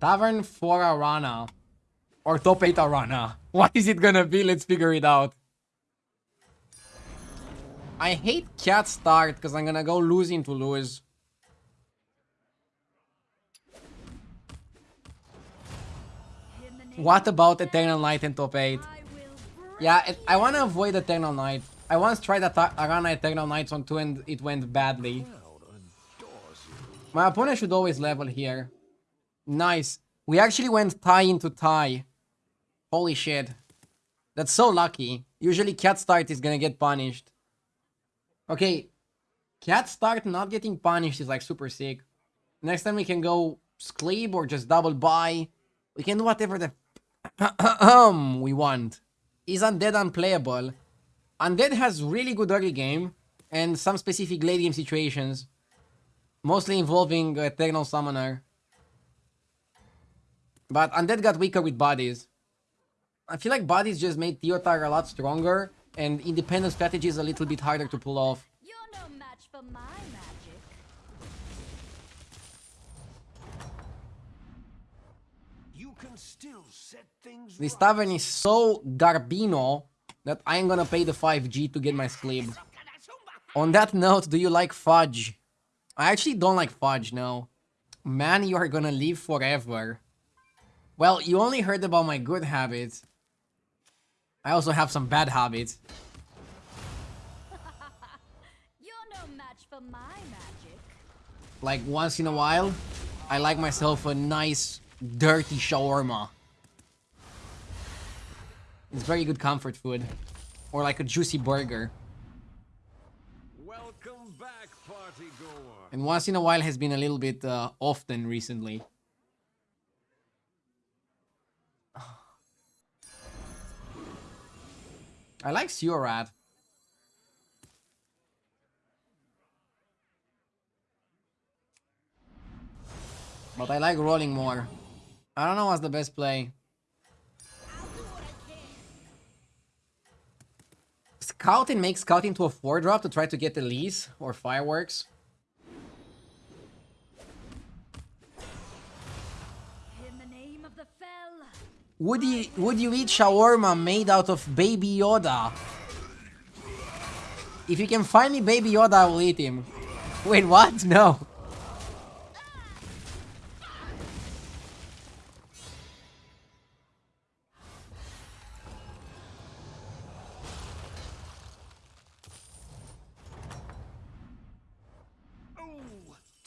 Tavern for Arannah. Or top 8 Arannah. What is it gonna be? Let's figure it out. I hate cat start because I'm gonna go losing to lose. What about Eternal Knight and top 8? Yeah, it, I want to avoid Eternal Knight. I once tried Arannah Eternal Knights on 2 and it went badly. My opponent should always level here. Nice. We actually went tie into tie. Holy shit. That's so lucky. Usually cat start is gonna get punished. Okay. Cat start not getting punished is like super sick. Next time we can go Scleeb or just double buy. We can do whatever the we want. Is Undead unplayable? Undead has really good early game and some specific late game situations. Mostly involving uh, Eternal Summoner. But Undead got weaker with bodies. I feel like bodies just made Teotar a lot stronger and independent strategy is a little bit harder to pull off. You're no match for my magic. You can still set things This right. tavern is so Garbino that I'm gonna pay the 5G to get my Scleeb. On that note, do you like fudge? I actually don't like fudge, no. Man, you are gonna live forever. Well, you only heard about my good habits. I also have some bad habits. You're no match for my magic. Like, once in a while, I like myself a nice, dirty shawarma. It's very good comfort food. Or like a juicy burger. Welcome back, party goer. And once in a while has been a little bit uh, often recently. I like Rat. But I like rolling more. I don't know what's the best play. Scouting makes scouting to a 4 drop to try to get Elise or Fireworks. Would you would you eat shawarma made out of Baby Yoda? If you can find me Baby Yoda, I will eat him. Wait, what? No.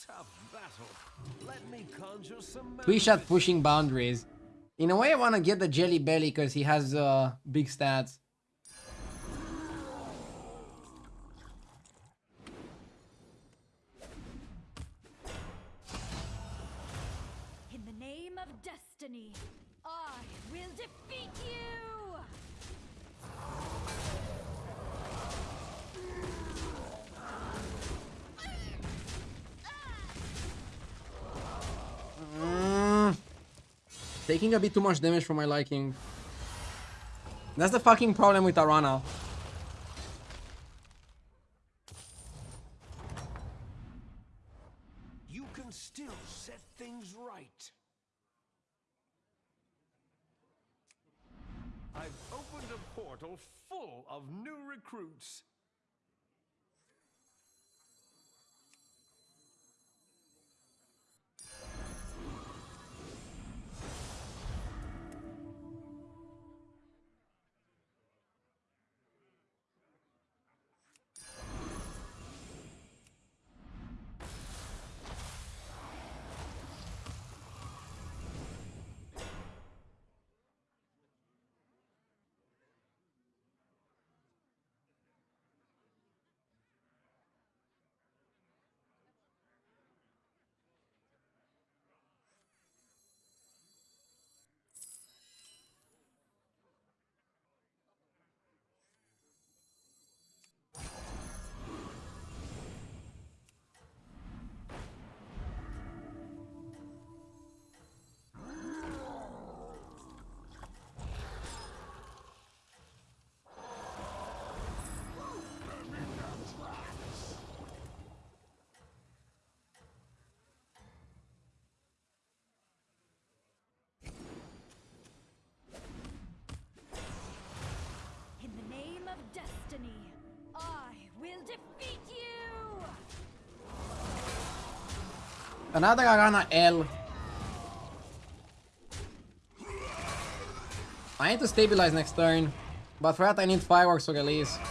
Tough battle. Let me conjure some Twishat pushing boundaries. In a way, I want to get the Jelly Belly because he has uh, big stats. Taking a bit too much damage for my liking. That's the fucking problem with Arannah. Another Arannah L. I need to stabilize next turn. But for that I need fireworks to release.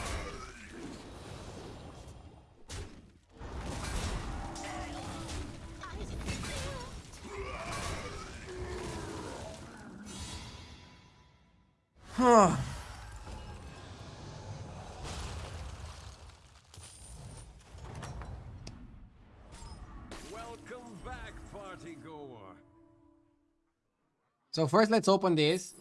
Huh. So first let's open this.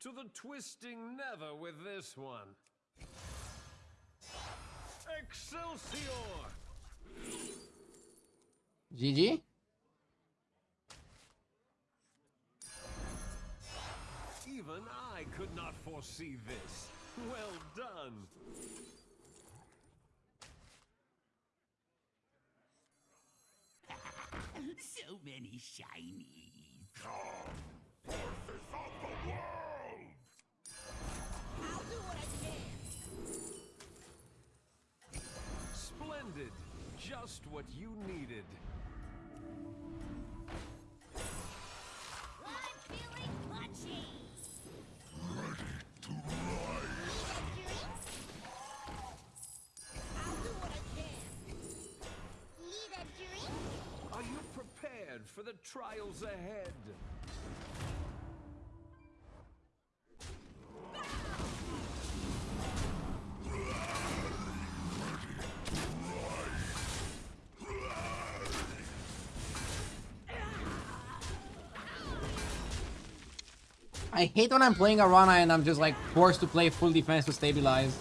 To the twisting never with this one. Excelsior! GG. Even I could not foresee this. Well done. So many shinies. Come, forces of the world! I'll do what I can. Splendid. Just what you needed. For the trials ahead? I hate when I'm playing Arannah and I'm just like forced to play full defense to stabilize.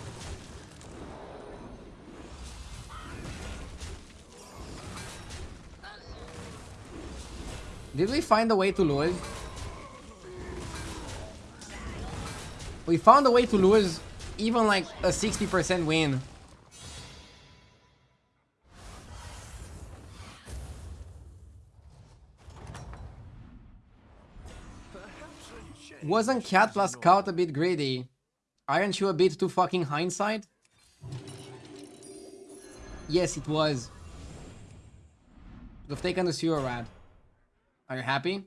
Did we find a way to lose? We found a way to lose even like a 60% win. Wasn't Cat plus Scout a bit greedy? Aren't you a bit too fucking hindsight? Yes, it was. Have taken the sewer rat. Are you happy?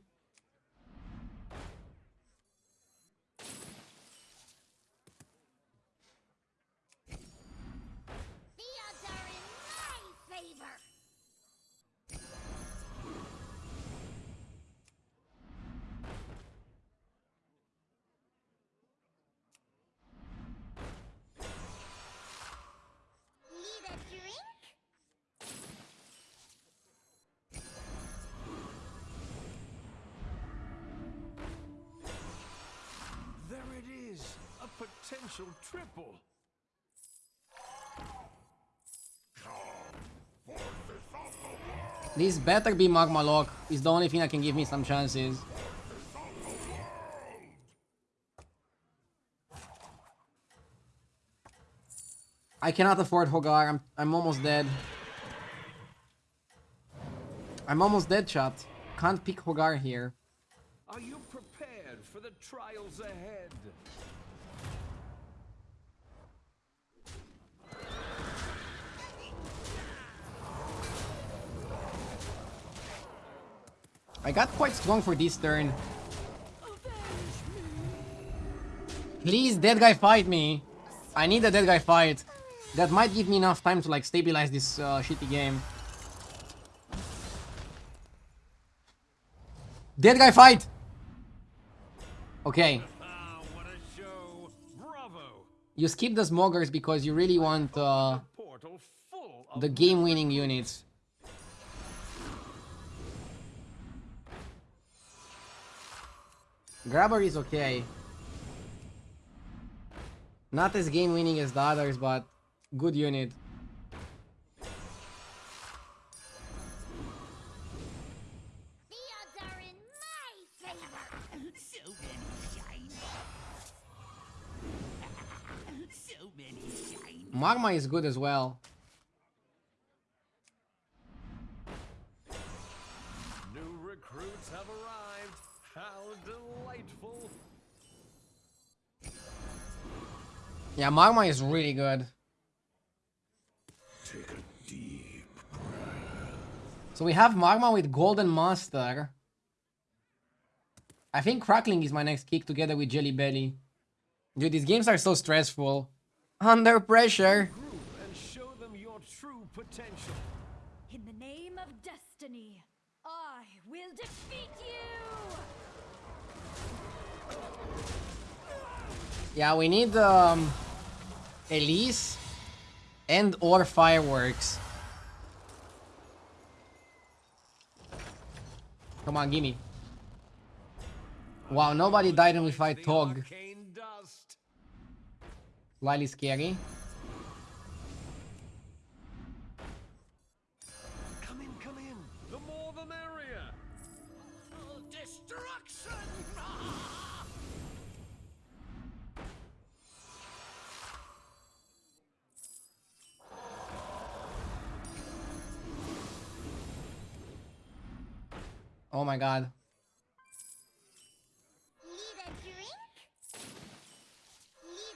Potential triple. This better be Magmaloc. Is the only thing that can give me some chances. I cannot afford Hogar. I'm, I'm almost dead. I'm almost dead, chat. Can't pick Hogar here. Are you prepared for the trials ahead? I got quite strong for this turn. Please, dead guy fight me. I need a dead guy fight. That might give me enough time to like stabilize this uh, shitty game. Dead guy fight! Okay, what a show. Bravo. you skip the smoggers because you really want uh, Portal full of the game-winning units. Grabber is okay. Not as game-winning as the others, but good unit. The odds are in my favor. so many shinies. so many shinies. Magma is good as well. Yeah, Magma is really good. Take a deep So we have Magma with Golden Master. I think Crackling is my next kick together with Jelly Belly. Dude, these games are so stressful. Under pressure. and show them your true potential. In the name of destiny, I will defeat you! Yeah, we need um Elise and or fireworks. Come on, gimme. Wow, nobody died fight The Tog. Slightly scary.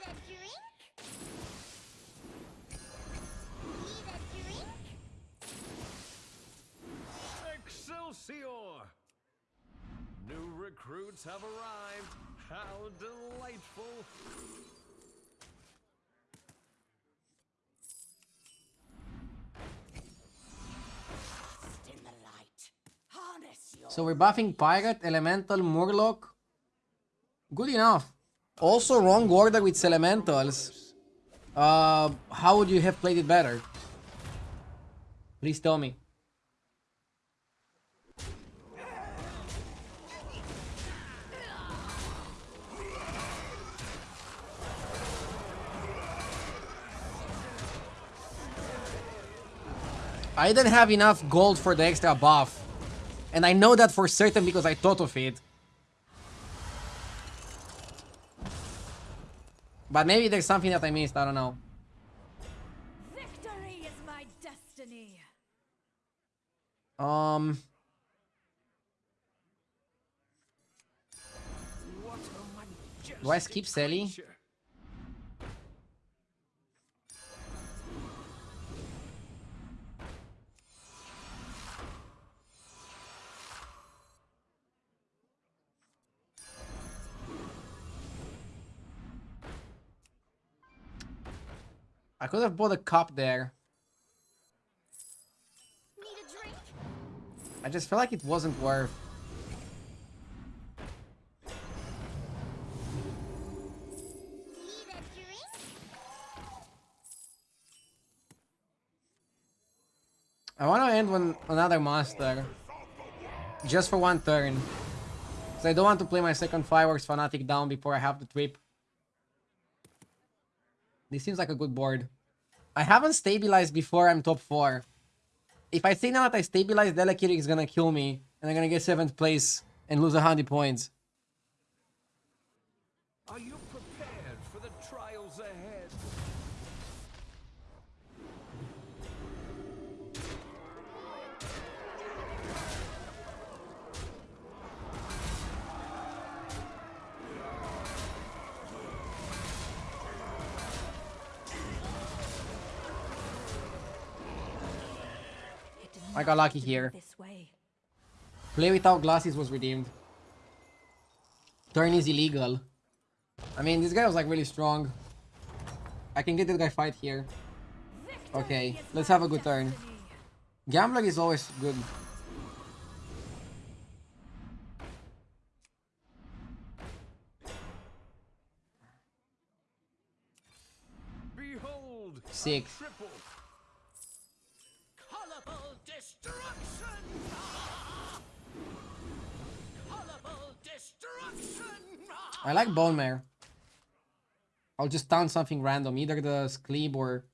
A drink? Excelsior! New recruits have arrived. How delightful. So we're buffing Pirate, Elemental, Murloc. Good enough. Also wrong order with Elementals. Uh, how would you have played it better? Please tell me. I didn't have enough gold for the extra buff. And I know that for certain because I thought of it. But maybe there's something that I missed, I don't know. Victory is my destiny! Um, Do I skip Sally? creature. I could have bought a cup there. Need a drink? I just felt like it wasn't worth. Need a drink? I want to end with another master. Just for one turn. So I don't want to play my second Fireworks Fanatic down before I have the trip. This seems like a good board. I haven't stabilized before I'm top 4. If I say now that I stabilize, Delakiri is gonna kill me. And I'm gonna get 7th place and lose 100 points. Are you I got lucky have to be here. Play without glasses was redeemed. Turn is illegal. I mean, this guy was like really strong. I can get this guy fight here. Okay, let's have a good turn. destiny. Gambler is always good. Behold, Six. I like Bonemare. I'll just taunt something random, either the Skleeb or...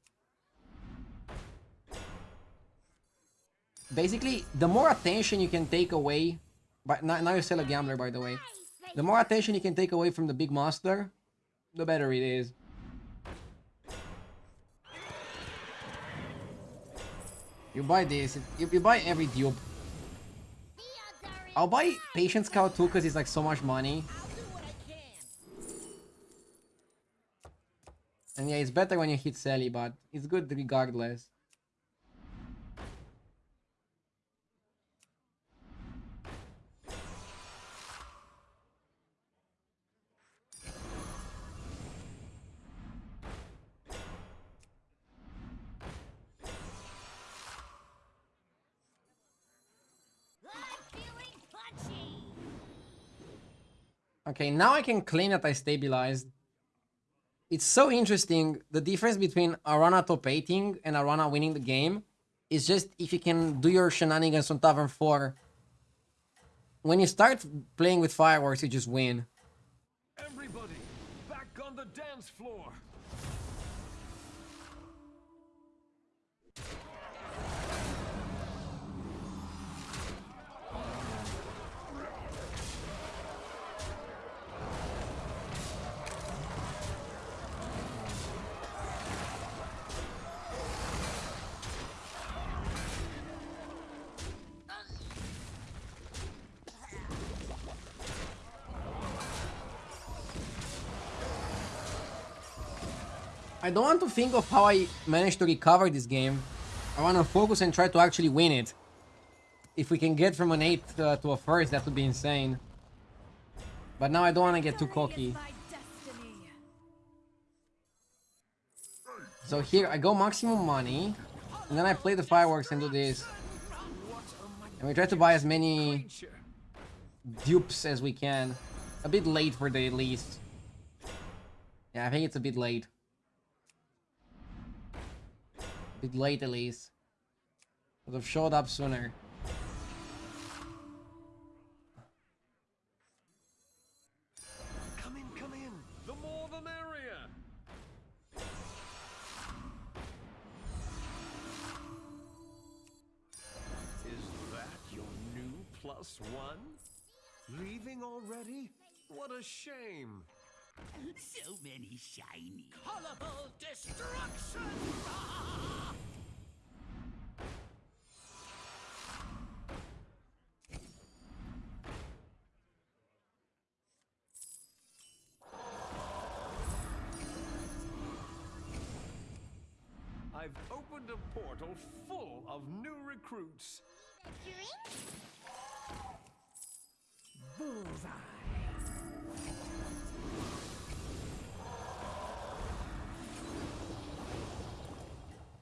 Basically, the more attention you can take away... But now, now you're still a gambler, by the way. The more attention you can take away from the big monster, the better it is. You buy this, you, you buy every dupe. I'll buy Patient Scout too because it's like so much money. And yeah, it's better when you hit Sally, but it's good regardless. I'm feeling punchy. Okay, now I can claim that I stabilized. It's so interesting. The difference between Arannah top 8ing and Arannah winning the game is just if you can do your shenanigans on Tavern 4. When you start playing with fireworks, you just win. Everybody, back on the dance floor. I don't want to think of how I managed to recover this game. I want to focus and try to actually win it. If we can get from an 8 uh, to a first, that would be insane. But now I don't want to get too cocky. So here I go maximum money. And then I play the fireworks and do this. And we try to buy as many dupes as we can. A bit late for the least. Yeah, I think it's a bit late. Bit late at least. Would have showed up sooner. Come in, come in. The more the merrier. Is that your new plus one? Leaving already? What a shame. So many shiny. Colorful destruction! I've opened a portal full of new recruits. Drink?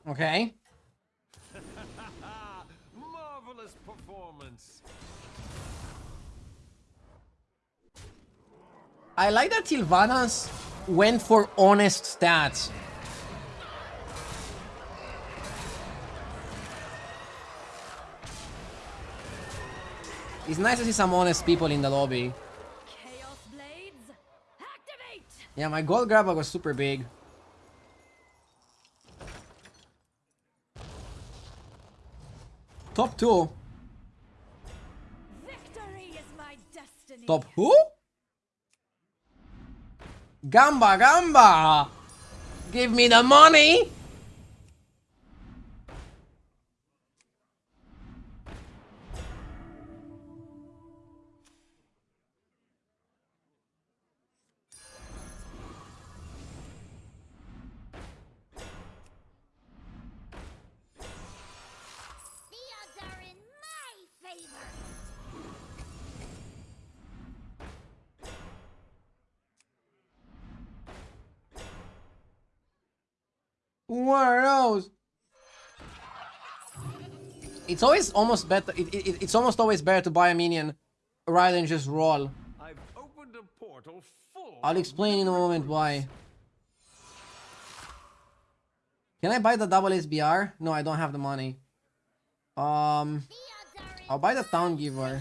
Okay. Marvelous performance. I like that Sylvanas went for honest stats. It's nice to see some honest people in the lobby. Chaos blades, activate! Yeah, my gold grabber was super big. Top two. Victory is my destiny. Top who? Gamba, Gamba! Give me the money! What are those? It's always almost better. It, it, it's almost always better to buy a minion rather than just roll. I've opened a portal full. I'll explain in a moment why. Can I buy the double SBR? No, I don't have the money. Um, The odds are in I'll buy the Town Giver.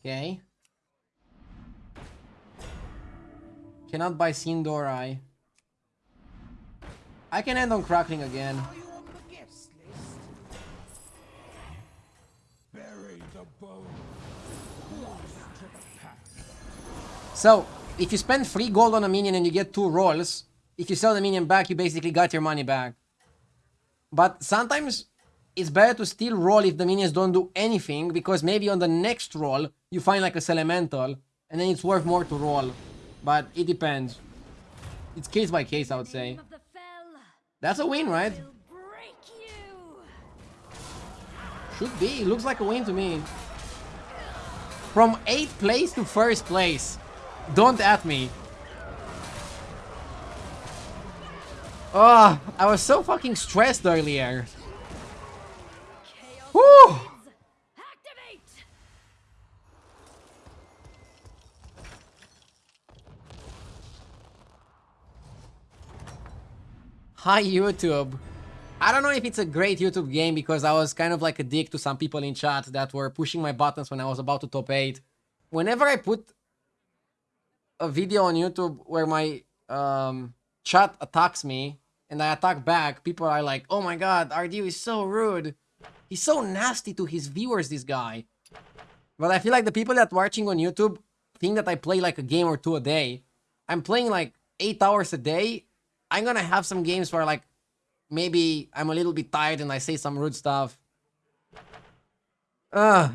Okay. Cannot buy Sin'dorei. I can end on Crackling again. So, if you spend 3 gold on a minion and you get 2 rolls, if you sell the minion back, you basically got your money back. But sometimes it's better to still roll if the minions don't do anything, because maybe on the next roll, you find like a Elemental, and then it's worth more to roll. But it depends. it's case by case, I would say. name of the fell, That's a win, right? will break you. Should be. Looks like a win to me. From 8th place to 1st place. Don't at me. Oh, I was so fucking stressed earlier. Hi YouTube. I don't know if it's a great YouTube game because I was kind of like a dick to some people in chat that were pushing my buttons when I was about to top 8. Whenever I put a video on YouTube where my um, chat attacks me and I attack back, people are like, oh my god, RDU is so rude. He's so nasty to his viewers, this guy. But I feel like the people that watching on YouTube think that I play like a game or two a day. I'm playing like 8 hours a day. I'm gonna have some games where like maybe I'm a little bit tired and I say some rude stuff. Ugh.